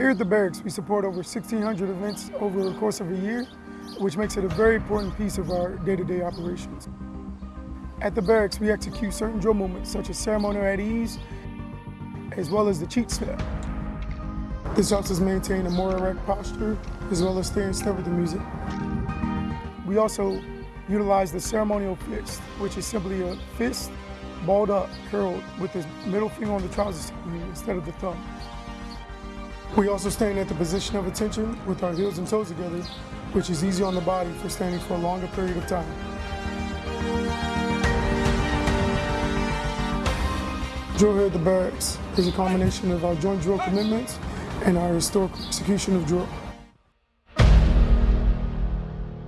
Here at the barracks, we support over 1,600 events over the course of a year, which makes it a very important piece of our day-to-day operations. At the barracks, we execute certain drill movements such as ceremonial at ease, as well as the cheat step. This helps us maintain a more erect posture, as well as stay in step with the music. We also utilize the ceremonial fist, which is simply a fist balled up, curled, with the middle finger on the trouser instead of the thumb. We also stand at the position of attention with our heels and toes together, which is easy on the body for standing for a longer period of time. Drill here at the barracks is a combination of our joint drill commitments and our historical execution of drill.